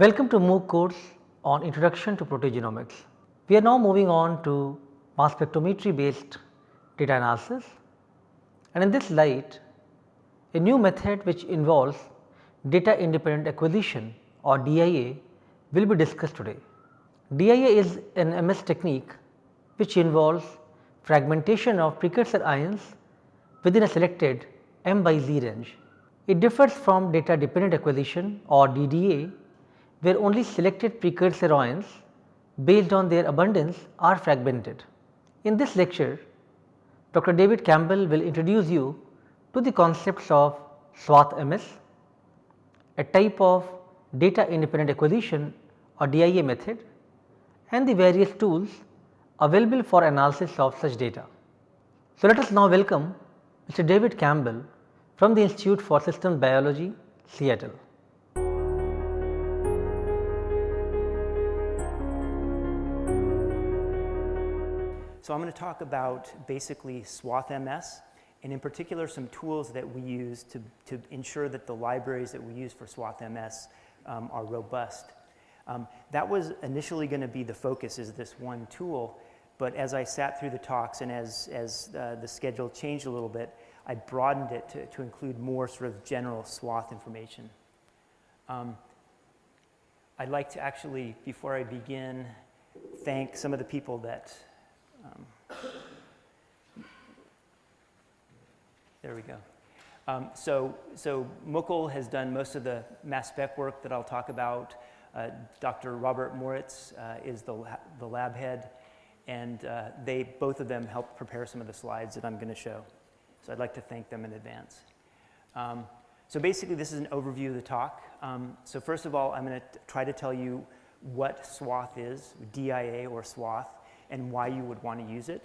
Welcome to MOOC course on Introduction to Proteogenomics. We are now moving on to mass spectrometry based data analysis and in this light a new method which involves data independent acquisition or DIA will be discussed today. DIA is an MS technique which involves fragmentation of precursor ions within a selected m by z range. It differs from data dependent acquisition or DDA where only selected precursor ions based on their abundance are fragmented. In this lecture Dr. David Campbell will introduce you to the concepts of swath MS, a type of data independent acquisition or DIA method and the various tools available for analysis of such data. So, let us now welcome Mr. David Campbell from the Institute for Systems Biology, Seattle. So, I am going to talk about basically swath MS and in particular some tools that we use to, to ensure that the libraries that we use for swath MS um, are robust. Um, that was initially going to be the focus is this one tool, but as I sat through the talks and as, as uh, the schedule changed a little bit, I broadened it to, to include more sort of general swath information. Um, I'd like to actually, before I begin, thank some of the people that, um, there we go. Um, so, so Mukul has done most of the mass spec work that I'll talk about. Uh, Dr. Robert Moritz uh, is the, la the lab head, and uh, they, both of them helped prepare some of the slides that I'm going to show. So I'd like to thank them in advance. Um, so basically, this is an overview of the talk. Um, so first of all, I'm going to try to tell you what swath is, DIA or swath, and why you would want to use it.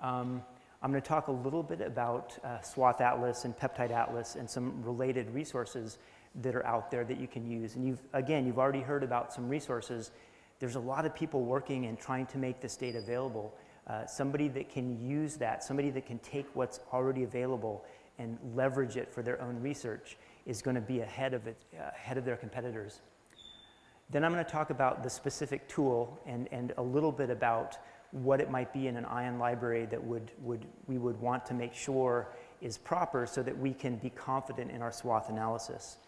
Um, I'm going to talk a little bit about uh, Swath Atlas and Peptide Atlas and some related resources that are out there that you can use. And you've, again, you've already heard about some resources. There's a lot of people working and trying to make this data available. Uh, somebody that can use that, somebody that can take what's already available and leverage it for their own research is going to be ahead of, it, uh, ahead of their competitors. Then I'm going to talk about the specific tool and, and a little bit about what it might be in an ion library that would, would, we would want to make sure is proper so that we can be confident in our swath analysis.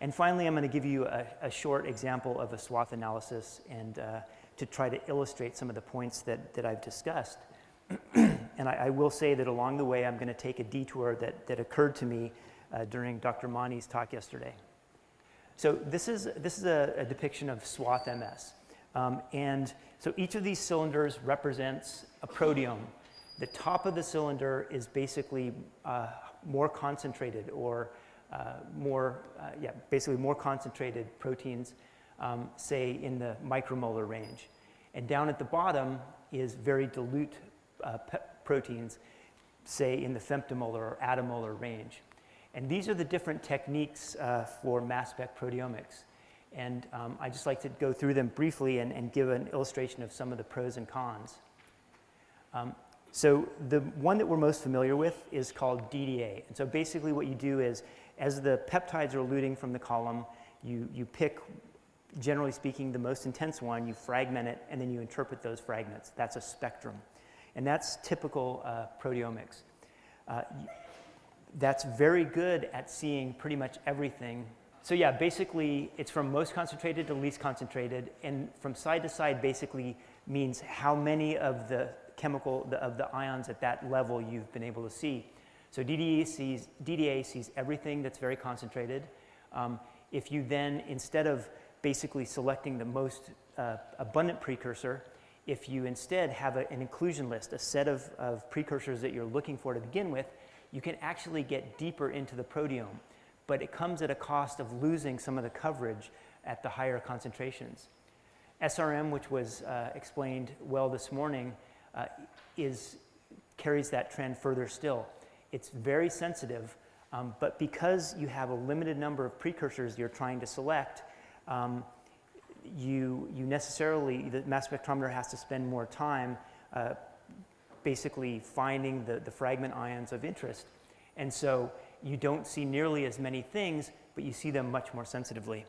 And finally, I'm going to give you a, a short example of a swath analysis and uh, to try to illustrate some of the points that, that I've discussed. and I, I, will say that along the way, I'm going to take a detour that, that occurred to me uh, during Dr. Mani's talk yesterday. So this is, this is a, a depiction of swath MS. Um, and so each of these cylinders represents a proteome. The top of the cylinder is basically uh, more concentrated or uh, more, uh, yeah, basically more concentrated proteins, um, say in the micromolar range. And down at the bottom is very dilute uh, proteins, say in the femtomolar or attomolar range. And these are the different techniques uh, for mass spec proteomics. And um, I just like to go through them briefly and, and, give an illustration of some of the pros and cons. Um, so the one that we're most familiar with is called DDA. And so basically what you do is as the peptides are eluting from the column, you, you pick, generally speaking, the most intense one, you fragment it, and then you interpret those fragments. That's a spectrum. And that's typical uh, proteomics. Uh, that's very good at seeing pretty much everything so yeah, basically it's from most concentrated to least concentrated and from side to side basically means how many of the chemical, the, of the ions at that level you've been able to see. So DDA sees, DDA sees everything that's very concentrated. Um, if you then, instead of basically selecting the most uh, abundant precursor, if you instead have a, an inclusion list, a set of, of precursors that you're looking for to begin with, you can actually get deeper into the proteome but it comes at a cost of losing some of the coverage at the higher concentrations. SRM, which was uh, explained well this morning, uh, is, carries that trend further still. It's very sensitive, um, but because you have a limited number of precursors you're trying to select, um, you, you necessarily, the mass spectrometer has to spend more time uh, basically finding the, the fragment ions of interest. And so you don't see nearly as many things, but you see them much more sensitively.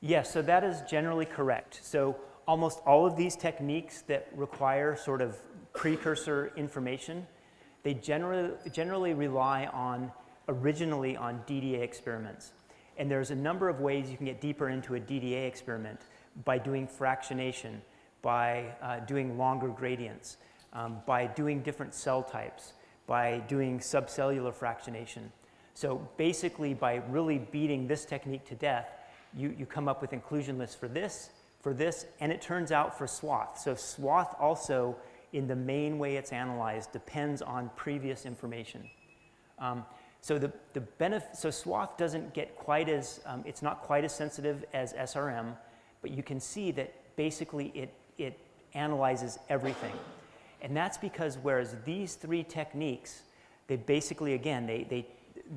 Yes, so that is generally correct. So almost all of these techniques that require sort of precursor information, they generally, generally rely on originally on DDA experiments. And there's a number of ways you can get deeper into a DDA experiment by doing fractionation, by uh, doing longer gradients, um, by doing different cell types, by doing subcellular fractionation. So basically by really beating this technique to death, you, you come up with inclusion lists for this, for this, and it turns out for swath. So swath also, in the main way it's analyzed, depends on previous information. Um, so the, the benefit, so swath doesn't get quite as, um, it's not quite as sensitive as SRM, but you can see that basically it, it analyzes everything. And that's because whereas these three techniques, they basically, again, they, they,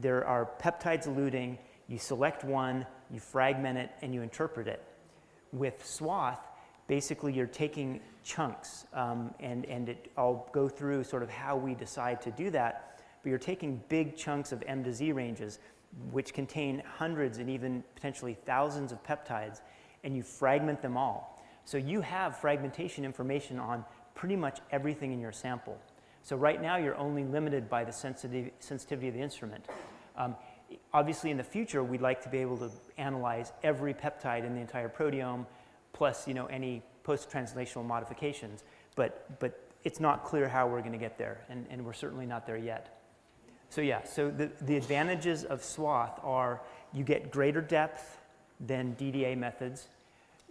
there are peptides eluting, you select one, you fragment it, and you interpret it. With swath, basically you're taking chunks, um, and, and it, I'll go through sort of how we decide to do that, but you're taking big chunks of M to Z ranges, which contain hundreds and even potentially thousands of peptides, and you fragment them all. So you have fragmentation information on pretty much everything in your sample. So right now you're only limited by the sensitivity, of the instrument. Um, obviously in the future we'd like to be able to analyze every peptide in the entire proteome plus you know any post-translational modifications but but it's not clear how we're going to get there and, and we're certainly not there yet so yeah so the, the advantages of swath are you get greater depth than DDA methods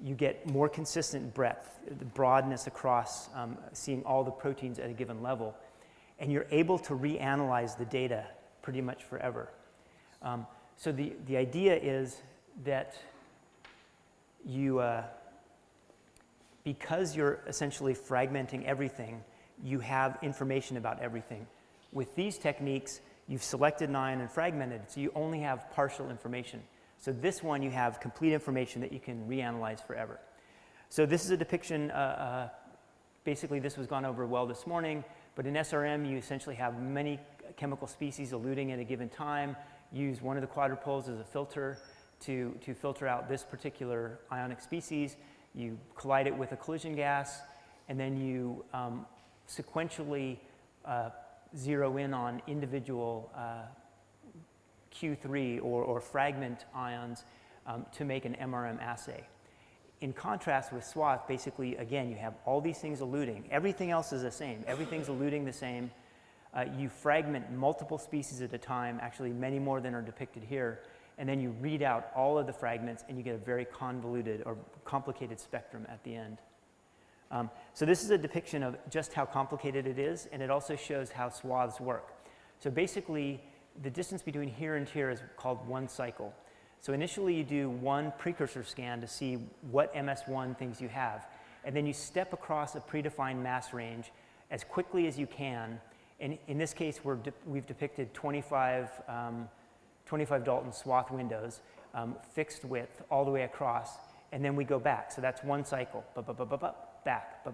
you get more consistent breadth the broadness across um, seeing all the proteins at a given level and you're able to reanalyze the data pretty much forever um, so the, the idea is that you, uh, because you're essentially fragmenting everything, you have information about everything. With these techniques, you've selected nine and fragmented, so you only have partial information. So this one, you have complete information that you can reanalyze forever. So this is a depiction, uh, uh, basically this was gone over well this morning, but in SRM, you essentially have many chemical species eluting at a given time use one of the quadrupoles as a filter to, to filter out this particular ionic species. You collide it with a collision gas, and then you um, sequentially uh, zero in on individual uh, Q3 or, or, fragment ions um, to make an MRM assay. In contrast with swath, basically, again, you have all these things eluting. Everything else is the same. Everything's eluting the same. Uh, you fragment multiple species at a time, actually many more than are depicted here, and then you read out all of the fragments and you get a very convoluted or complicated spectrum at the end. Um, so this is a depiction of just how complicated it is, and it also shows how swaths work. So basically, the distance between here and here is called one cycle. So initially you do one precursor scan to see what MS1 things you have, and then you step across a predefined mass range as quickly as you can in, in this case, we have de depicted 25, um, 25 Dalton swath windows, um, fixed width all the way across, and then we go back. So that's one cycle, back,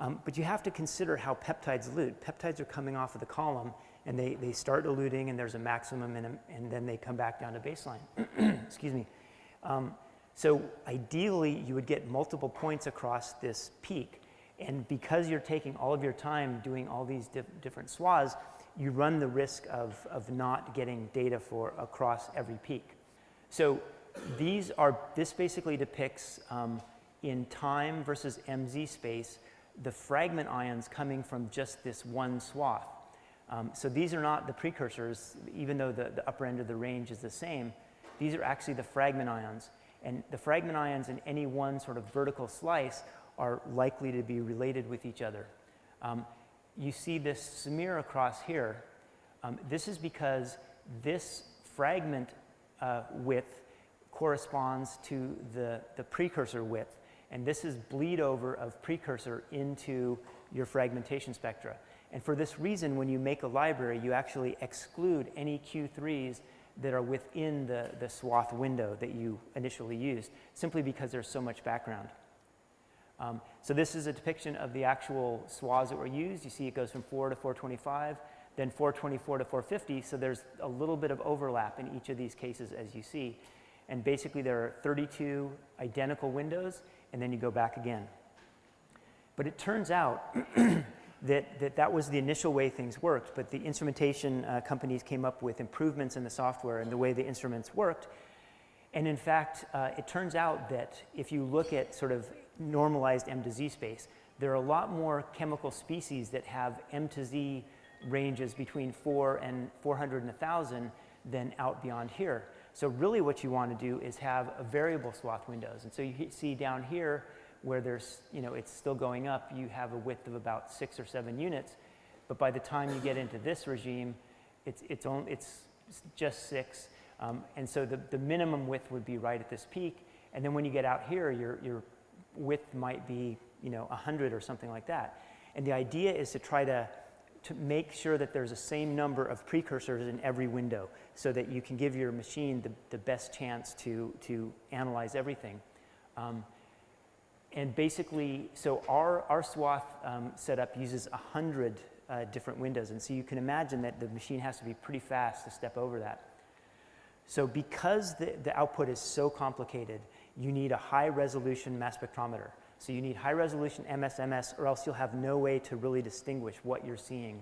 um, but you have to consider how peptides elute. Peptides are coming off of the column, and they, they start diluting and there's a maximum, and, and then they come back down to baseline. Excuse me. Um, so ideally, you would get multiple points across this peak. And because you're taking all of your time doing all these different swaths, you run the risk of, of not getting data for across every peak. So these are, this basically depicts um, in time versus MZ space, the fragment ions coming from just this one swath. Um, so these are not the precursors, even though the, the upper end of the range is the same. These are actually the fragment ions. And the fragment ions in any one sort of vertical slice are likely to be related with each other. Um, you see this smear across here. Um, this is because this fragment uh, width corresponds to the, the precursor width. And this is bleed over of precursor into your fragmentation spectra. And for this reason, when you make a library, you actually exclude any Q3s that are within the, the swath window that you initially used, simply because there's so much background. Um, so this is a depiction of the actual swaths that were used. You see it goes from 4 to 425, then 424 to 450, so there's a little bit of overlap in each of these cases as you see. And basically, there are 32 identical windows, and then you go back again. But it turns out that, that that was the initial way things worked, but the instrumentation uh, companies came up with improvements in the software and the way the instruments worked. And in fact, uh, it turns out that if you look at sort of normalized M to Z space, there are a lot more chemical species that have M to Z ranges between 4 and 400 and 1,000 than out beyond here. So really what you want to do is have a variable swath windows. And so you see down here where there's, you know, it's still going up, you have a width of about six or seven units. But by the time you get into this regime, it's, it's, only, it's just six. Um, and so the, the minimum width would be right at this peak. And then when you get out here, your, your width might be, you know, 100 or something like that. And the idea is to try to, to make sure that there's the same number of precursors in every window so that you can give your machine the, the best chance to, to analyze everything. Um, and basically, so our, our swath um, setup uses 100 uh, different windows. And so you can imagine that the machine has to be pretty fast to step over that. So because the, the output is so complicated, you need a high resolution mass spectrometer. So you need high resolution MSMS or else you'll have no way to really distinguish what you're seeing.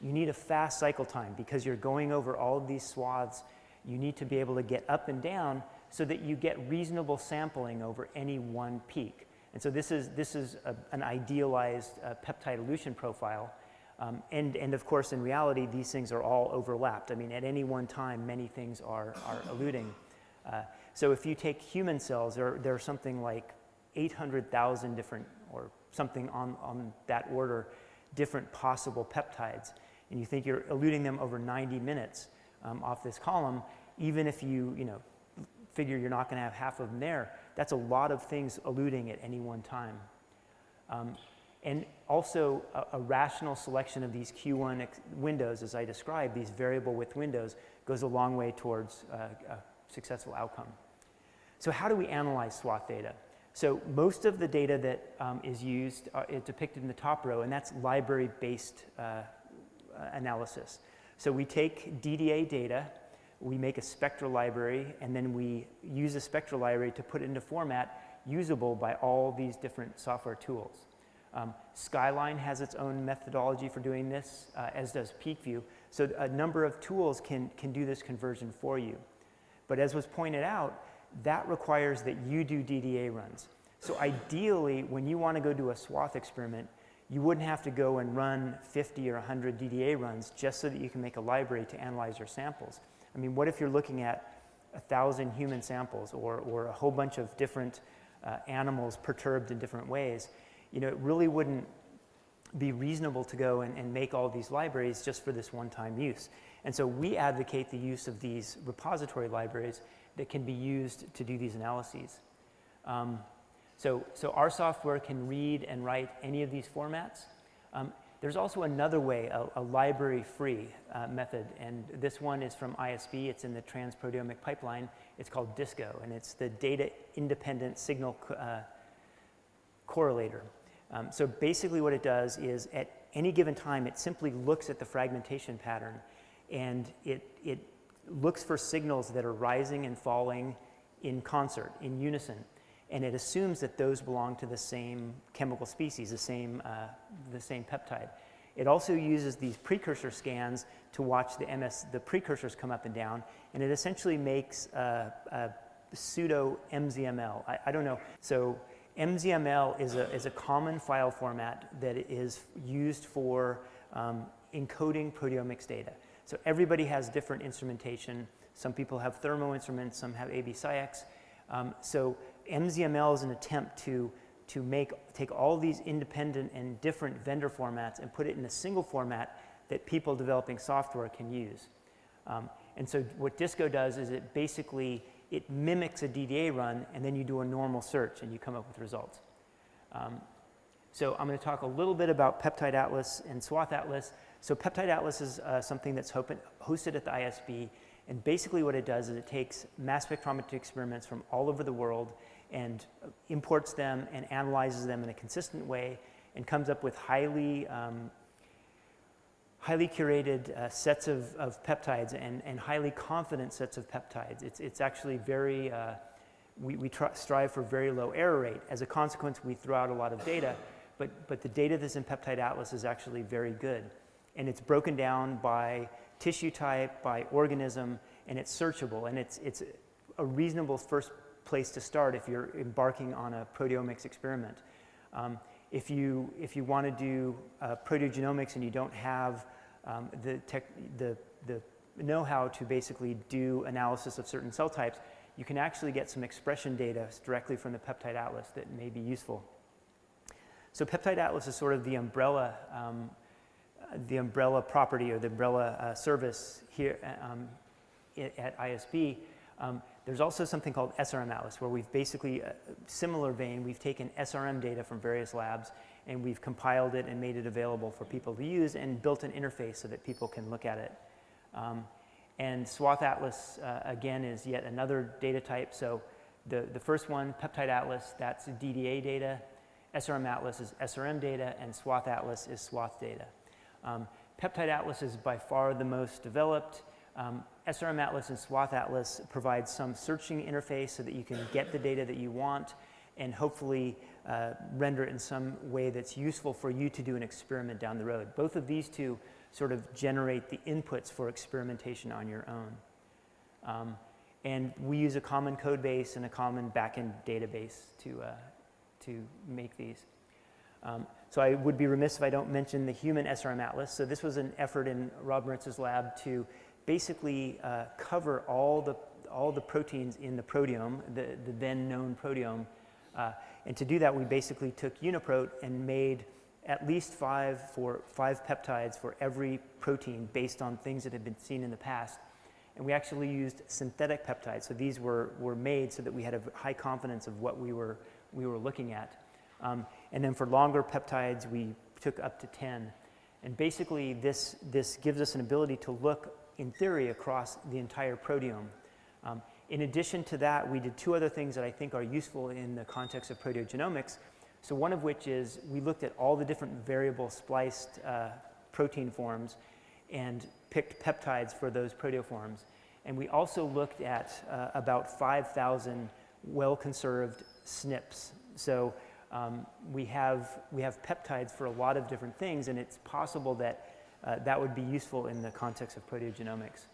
You need a fast cycle time because you're going over all of these swaths. You need to be able to get up and down so that you get reasonable sampling over any one peak. And so this is, this is a, an idealized uh, peptide elution profile. Um, and, and of course, in reality, these things are all overlapped. I mean, at any one time, many things are, are eluting. Uh, so if you take human cells, there, there are something like 800,000 different, or something on, on that order, different possible peptides. And you think you're eluting them over 90 minutes um, off this column, even if you, you know, figure you're not going to have half of them there, that's a lot of things eluting at any one time. Um, and also a, a, rational selection of these Q1 windows, as I described, these variable width windows, goes a long way towards uh, a successful outcome. So how do we analyze swath data? So most of the data that um, is used uh, is depicted in the top row, and that's library-based uh, uh analysis. So we take DDA data, we make a spectral library, and then we use a spectral library to put it into format usable by all these different software tools. Um, Skyline has its own methodology for doing this, uh, as does PeakView. So a number of tools can, can do this conversion for you. But as was pointed out, that requires that you do DDA runs. So ideally, when you want to go do a swath experiment, you wouldn't have to go and run 50 or 100 DDA runs just so that you can make a library to analyze your samples. I mean, what if you're looking at a thousand human samples or, or a whole bunch of different uh, animals perturbed in different ways? You know, it really wouldn't be reasonable to go and, and make all these libraries just for this one-time use. And so we advocate the use of these repository libraries that can be used to do these analyses. Um, so, so our software can read and write any of these formats. Um, there's also another way, a, a library-free uh, method, and this one is from ISB. It's in the transproteomic pipeline. It's called DISCO, and it's the Data Independent Signal uh, Correlator. Um, so basically what it does is at any given time, it simply looks at the fragmentation pattern, and it, it looks for signals that are rising and falling in concert, in unison and it assumes that those belong to the same chemical species, the same, uh, the same peptide. It also uses these precursor scans to watch the MS, the precursors come up and down, and it essentially makes a, pseudo MZML. I, I, don't know. So MZML is a, is a common file format that is used for um, encoding proteomics data. So everybody has different instrumentation. Some people have thermo instruments, some have AB-SciEx. Um, so MZML is an attempt to, to make, take all these independent and different vendor formats and put it in a single format that people developing software can use. Um, and so what Disco does is it basically, it mimics a DDA run and then you do a normal search and you come up with results. Um, so I'm going to talk a little bit about Peptide Atlas and Swath Atlas. So Peptide Atlas is uh, something that's hosted at the ISB. And basically what it does is it takes mass spectrometry experiments from all over the world and imports them and analyzes them in a consistent way and comes up with highly, um, highly curated uh, sets of, of peptides and, and highly confident sets of peptides. It's, it's actually very, uh, we, we strive for very low error rate. As a consequence, we throw out a lot of data, but, but the data that's in Peptide Atlas is actually very good. And it's broken down by tissue type, by organism, and it's searchable. And it's, it's a reasonable first place to start if you're embarking on a proteomics experiment. Um, if you, if you want to do uh, proteogenomics and you don't have um, the, tech, the, the know-how to basically do analysis of certain cell types, you can actually get some expression data directly from the peptide atlas that may be useful. So peptide atlas is sort of the umbrella, um, the umbrella property or the umbrella uh, service here um, at ISB. Um, there's also something called SRM Atlas where we've basically, a uh, similar vein, we've taken SRM data from various labs and we've compiled it and made it available for people to use and built an interface so that people can look at it. Um, and Swath Atlas, uh, again, is yet another data type. So the, the first one, Peptide Atlas, that's DDA data. SRM Atlas is SRM data, and Swath Atlas is Swath data. Um, Peptide Atlas is by far the most developed. Um, SRM Atlas and Swath Atlas provide some searching interface so that you can get the data that you want and hopefully uh, render it in some way that's useful for you to do an experiment down the road. Both of these two sort of generate the inputs for experimentation on your own. Um, and we use a common code base and a common backend database to, uh, to make these. Um, so I would be remiss if I don't mention the human SRM Atlas. So this was an effort in Rob Moritz's lab to basically uh, cover all the, all the proteins in the proteome, the, the then known proteome, uh, and to do that, we basically took UniProt and made at least five for five peptides for every protein based on things that had been seen in the past. And we actually used synthetic peptides. So these were, were made so that we had a high confidence of what we were, we were looking at. Um, and then for longer peptides, we took up to 10. And basically, this, this gives us an ability to look, in theory, across the entire proteome. Um, in addition to that, we did two other things that I think are useful in the context of proteogenomics. So one of which is we looked at all the different variable spliced uh, protein forms and picked peptides for those proteoforms. And we also looked at uh, about 5,000 well-conserved SNPs. So um, we, have, we have peptides for a lot of different things, and it's possible that uh, that would be useful in the context of proteogenomics.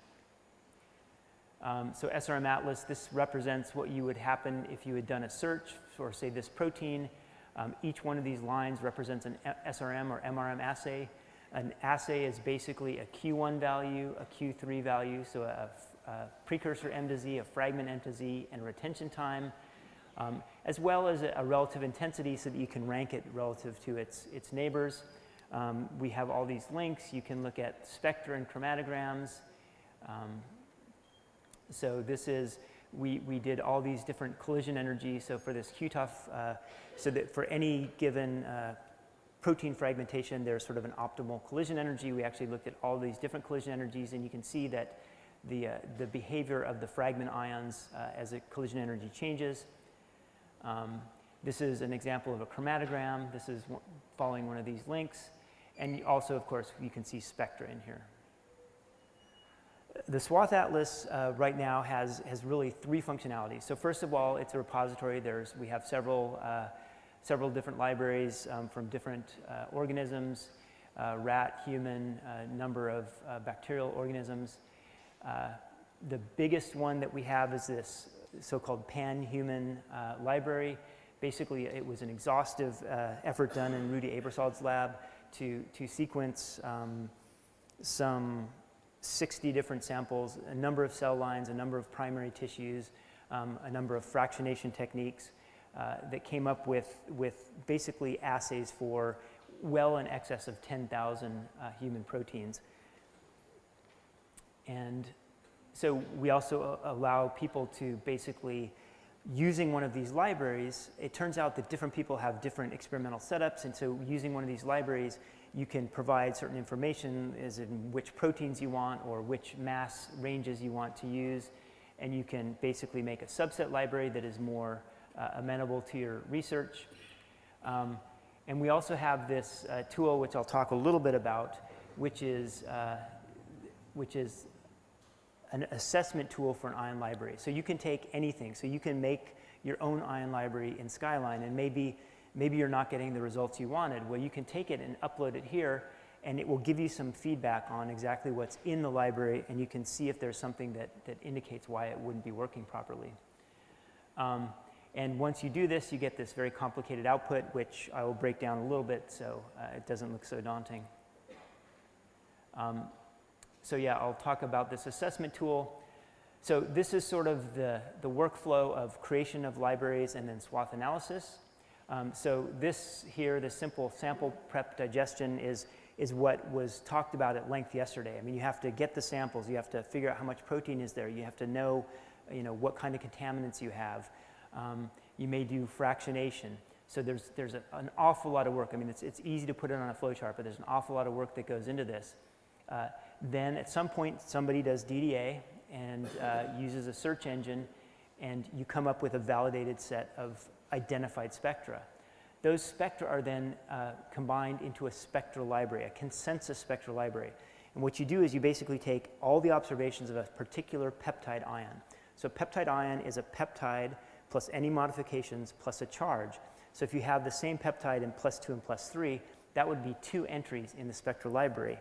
Um, so SRM Atlas, this represents what you would happen if you had done a search for, say, this protein. Um, each one of these lines represents an SRM or MRM assay. An assay is basically a Q1 value, a Q3 value, so a, a precursor M to Z, a fragment M to Z, and retention time, um, as well as a, a, relative intensity so that you can rank it relative to its, its neighbors. Um, we have all these links. You can look at spectra and chromatograms. Um, so this is, we, we did all these different collision energies. So for this QTOF, uh, so that for any given uh, protein fragmentation, there's sort of an optimal collision energy. We actually looked at all these different collision energies, and you can see that the, uh, the behavior of the fragment ions uh, as the collision energy changes. Um, this is an example of a chromatogram. This is following one of these links. And also, of course, you can see spectra in here the Swath Atlas uh, right now has, has really three functionalities. So first of all, it's a repository. There's, we have several, uh, several different libraries um, from different uh, organisms, uh, rat, human, uh, number of uh, bacterial organisms. the biggest one that we have is this so-called pan-human library. Basically, it was an exhaustive effort done in Ruedi Aebersold's lab to, to sequence um, some 60 different samples, a number of cell lines, a number of primary tissues, um, a number of fractionation techniques uh, that came up with, with basically assays for well in excess of 10,000 uh, human proteins. And so we also uh, allow people to basically, using one of these libraries, it turns out that different people have different experimental setups, and so using one of these libraries, you can provide certain information as in which proteins you want or which mass ranges you want to use. And you can basically make a subset library that is more uh, amenable to your research. Um, and we also have this uh, tool, which I'll talk a little bit about, which is, uh, which is an assessment tool for an ion library. So you can take anything. So you can make your own ion library in Skyline and maybe, maybe you're not getting the results you wanted. Well, you can take it and upload it here and it will give you some feedback on exactly what's in the library and you can see if there's something that, that indicates why it wouldn't be working properly. Um, and once you do this, you get this very complicated output, which I will break down a little bit so uh, it doesn't look so daunting. Um, so yeah, I'll talk about this assessment tool. So this is sort of the, the workflow of creation of libraries and then swath analysis. Um, so this here, the simple sample prep digestion is, is what was talked about at length yesterday. I mean, you have to get the samples, you have to figure out how much protein is there, you have to know, you know what kind of contaminants you have. Um, you may do fractionation. So there's, there's a, an awful lot of work. I mean, it's, it's easy to put it on a flowchart, but there's an awful lot of work that goes into this. Uh, then at some point, somebody does DDA and uh, uses a search engine, and you come up with a validated set of identified spectra. Those spectra are then uh, combined into a spectral library, a consensus spectral library. And what you do is you basically take all the observations of a particular peptide ion. So a peptide ion is a peptide plus any modifications plus a charge. So if you have the same peptide in plus 2 and plus 3, that would be two entries in the spectral library.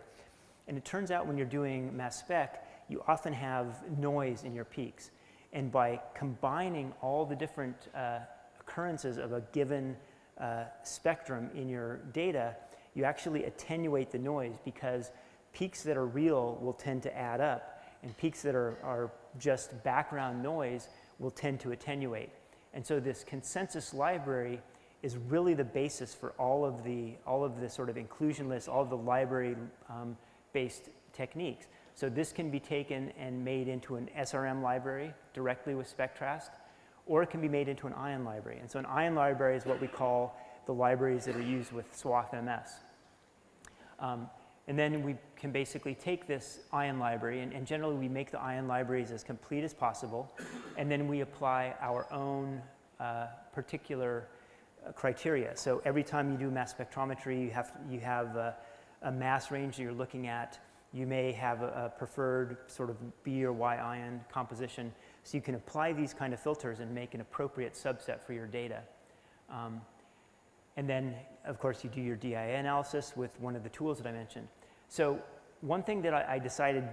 And it turns out when you're doing mass spec, you often have noise in your peaks. And by combining all the different uh, occurrences of a given uh, spectrum in your data, you actually attenuate the noise because peaks that are real will tend to add up, and peaks that are, are just background noise will tend to attenuate. And so this consensus library is really the basis for all of the, all of the sort of inclusion lists, all of the library um, based techniques. So this can be taken and made into an SRM library directly with Spectrast, or it can be made into an ion library. And so an ion library is what we call the libraries that are used with SWATH MS. Um, and then we can basically take this ion library, and, and, generally we make the ion libraries as complete as possible, and then we apply our own uh, particular uh, criteria. So every time you do mass spectrometry, you have, you have uh, a mass range that you're looking at. You may have a, a, preferred sort of B or Y ion composition. So you can apply these kind of filters and make an appropriate subset for your data. Um, and then, of course, you do your DIA analysis with one of the tools that I mentioned. So one thing that I, I decided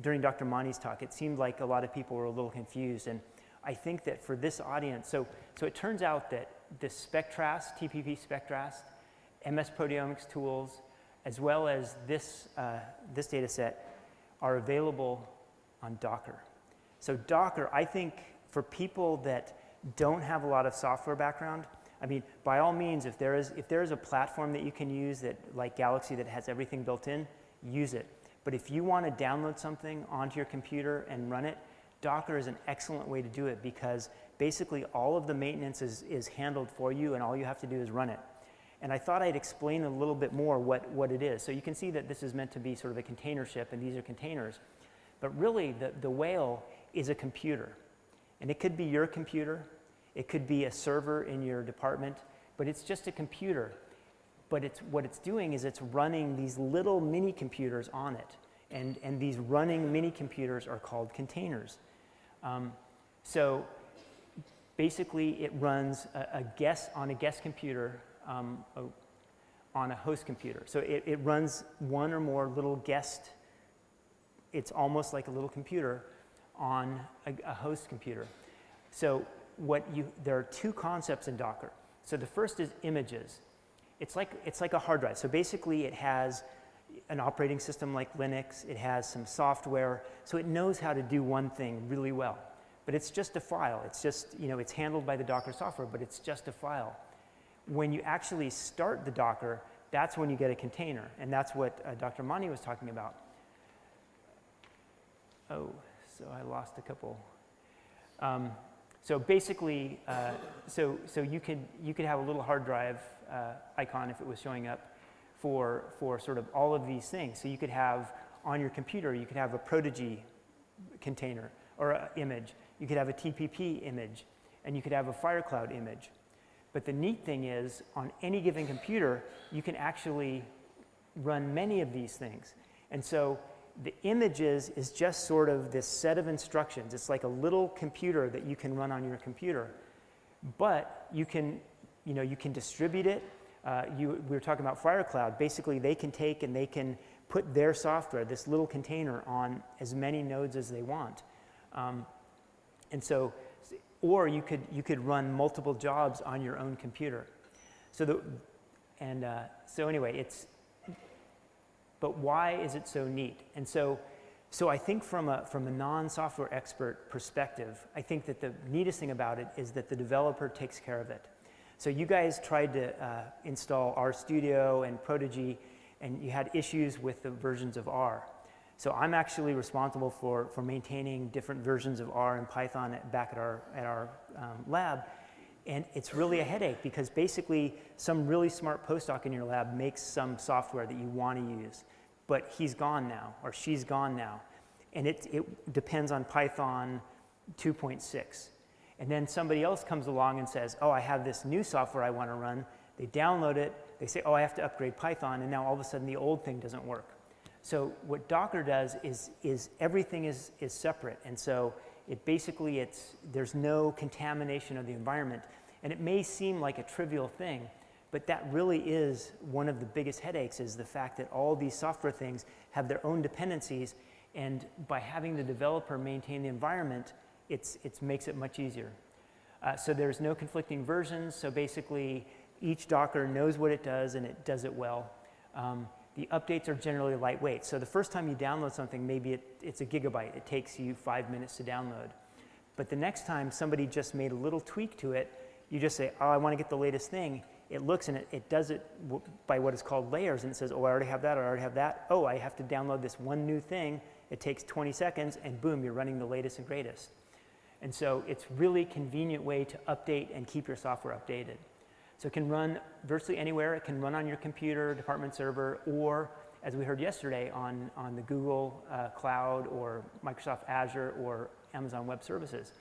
during Dr. Mani's talk, it seemed like a lot of people were a little confused. And I think that for this audience, so, so it turns out that the Spectrast, TPP Spectrast, MS proteomics tools, as well as this, uh, this data set are available on Docker. So Docker, I think for people that don't have a lot of software background, I mean, by all means, if there is, if there is a platform that you can use that, like Galaxy that has everything built in, use it. But if you want to download something onto your computer and run it, Docker is an excellent way to do it because basically all of the maintenance is, is handled for you and all you have to do is run it. And I thought I'd explain a little bit more what, what it is. So you can see that this is meant to be sort of a container ship and these are containers. But really the, the whale is a computer. And it could be your computer, it could be a server in your department, but it's just a computer. But it's, what it's doing is it's running these little mini computers on it. And, and these running mini computers are called containers. Um, so basically it runs a, a guest on a guest computer um, a, on a host computer. So it, it runs one or more little guest, it's almost like a little computer on a, a host computer. So what you, there are two concepts in Docker. So the first is images. It's like, it's like a hard drive. So basically it has an operating system like Linux, it has some software, so it knows how to do one thing really well. But it's just a file. It's just, you know, it's handled by the Docker software, but it's just a file when you actually start the Docker, that's when you get a container. And that's what uh, Dr. Mani was talking about. Oh, so I lost a couple. Um, so basically, uh, so, so you, could, you could have a little hard drive uh, icon if it was showing up for, for sort of all of these things. So you could have on your computer, you could have a Prodigy container or image. You could have a TPP image, and you could have a Firecloud image. But the neat thing is, on any given computer, you can actually run many of these things. And so the images is just sort of this set of instructions. It's like a little computer that you can run on your computer. But you can, you know, you can distribute it. Uh, you, we were talking about FireCloud. Basically, they can take and they can put their software, this little container, on as many nodes as they want. Um, and so, or you could, you could run multiple jobs on your own computer. So the, and uh, so anyway, it's, but why is it so neat? And so, so I think from a, from a non-software expert perspective, I think that the neatest thing about it is that the developer takes care of it. So you guys tried to uh, install RStudio and Prodigy, and you had issues with the versions of R. So I'm actually responsible for, for maintaining different versions of R and Python at, back at our, at our um, lab. And it's really a headache because basically some really smart postdoc in your lab makes some software that you want to use, but he's gone now or she's gone now. And it, it depends on Python 2.6. And then somebody else comes along and says, oh, I have this new software I want to run. They download it, they say, oh, I have to upgrade Python, and now all of a sudden the old thing doesn't work. So what Docker does is, is everything is, is separate. And so it basically, it's, there's no contamination of the environment. And it may seem like a trivial thing, but that really is one of the biggest headaches is the fact that all these software things have their own dependencies. And by having the developer maintain the environment, it's, it makes it much easier. Uh, so there's no conflicting versions. So basically, each Docker knows what it does and it does it well. Um, the updates are generally lightweight. So the first time you download something, maybe it, it's a gigabyte. It takes you five minutes to download. But the next time somebody just made a little tweak to it, you just say, oh, I want to get the latest thing. It looks and it, it does it by what is called layers. And it says, oh, I already have that, I already have that. Oh, I have to download this one new thing. It takes 20 seconds, and boom, you're running the latest and greatest. And so it's really convenient way to update and keep your software updated. So it can run virtually anywhere. It can run on your computer, department server, or as we heard yesterday, on, on the Google uh, Cloud or Microsoft Azure or Amazon Web Services.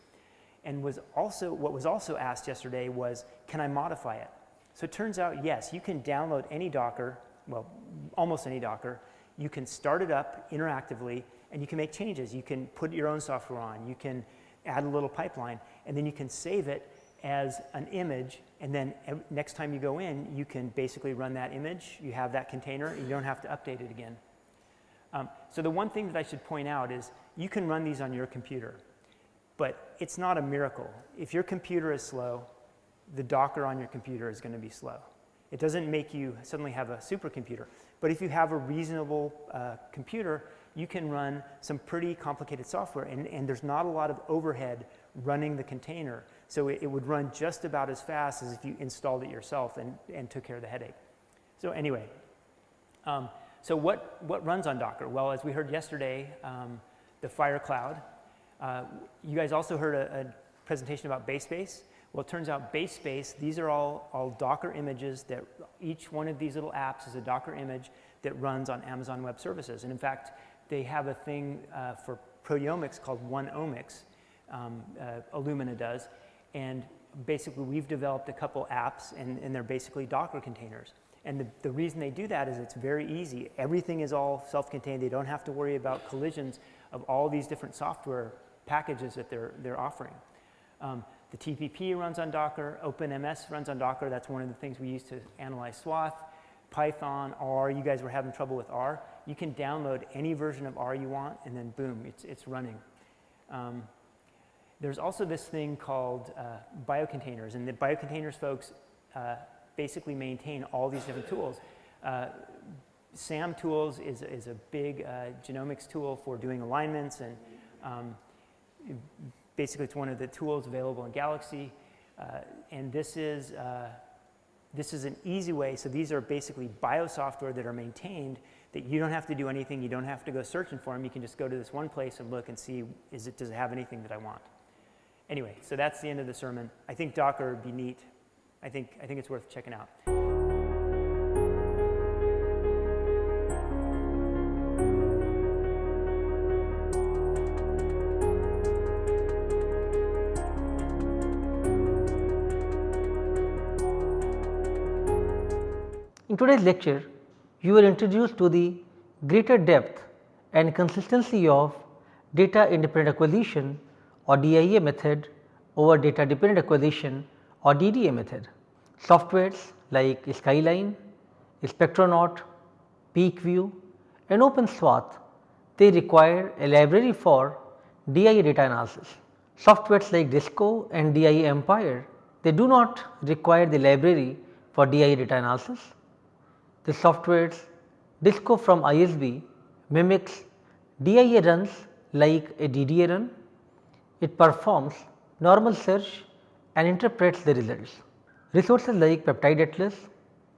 And was also, what was also asked yesterday was, can I modify it? So it turns out, yes, you can download any Docker, well, almost any Docker. You can start it up interactively, and you can make changes. You can put your own software on. You can add a little pipeline, and then you can save it as an image, and then next time you go in, you can basically run that image. You have that container. You don't have to update it again. Um, so the one thing that I should point out is you can run these on your computer, but it's not a miracle. If your computer is slow, the Docker on your computer is going to be slow. It doesn't make you suddenly have a supercomputer. But if you have a reasonable uh, computer, you can run some pretty complicated software, and, and there's not a lot of overhead running the container. So it, it, would run just about as fast as if you installed it yourself and, and took care of the headache. So anyway, um, so what, what runs on Docker? Well, as we heard yesterday, um, the FireCloud. Uh, you guys also heard a, a, presentation about BaseSpace. Well, it turns out BaseSpace, these are all, all Docker images that each one of these little apps is a Docker image that runs on Amazon Web Services. And in fact, they have a thing uh, for proteomics called OneOmics, um, uh, Illumina does, and basically we've developed a couple apps and, and they're basically Docker containers. And the, the reason they do that is it's very easy. Everything is all self-contained. They don't have to worry about collisions of all these different software packages that they're, they're offering. Um, the TPP runs on Docker. OpenMS runs on Docker. That's one of the things we use to analyze swath. Python, R, you guys were having trouble with R. You can download any version of R you want, and then boom, it's, it's running. Um, there's also this thing called uh, biocontainers, and the biocontainers folks uh, basically maintain all these different tools. Uh, SAM tools is, is a big uh, genomics tool for doing alignments, and um, basically it's one of the tools available in Galaxy. Uh, and this is, uh, this is an easy way. So these are basically bio software that are maintained that you don't have to do anything. You don't have to go searching for them. You can just go to this one place and look and see, is it, does it have anything that I want? Anyway, so that's the end of the sermon. I think Docker would be neat. I think, I think it's worth checking out. In today's lecture, you were introduced to the greater depth and consistency of data independent acquisition or DIA method over data dependent acquisition or DDA method. Softwares like Skyline, Spectronaut, PeakView and OpenSwath they require a library for DIA data analysis. Softwares like Disco and DIA Umpire they do not require the library for DIA data analysis. The softwares Disco from ISB mimics DIA runs like a DDA run. It performs normal search and interprets the results. Resources like Peptide Atlas,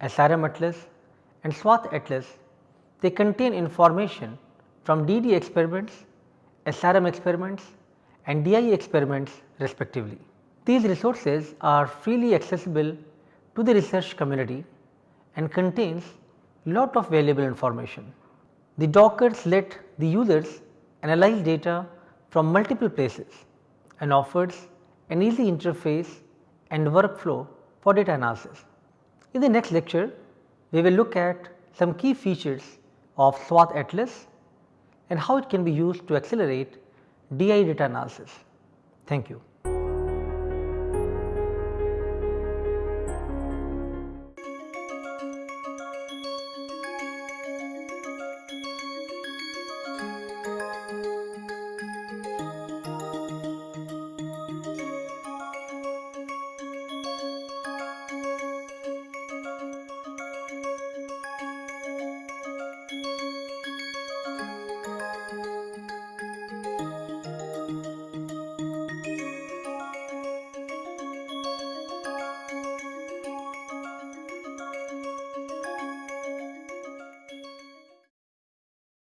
SRM Atlas and SWATH Atlas they contain information from DD experiments, SRM experiments and DIA experiments respectively. These resources are freely accessible to the research community and contains lot of valuable information. The Dockers let the users analyze data from multiple places and offers an easy interface and workflow for data analysis. In the next lecture, we will look at some key features of SWATH Atlas and how it can be used to accelerate DI data analysis. Thank you.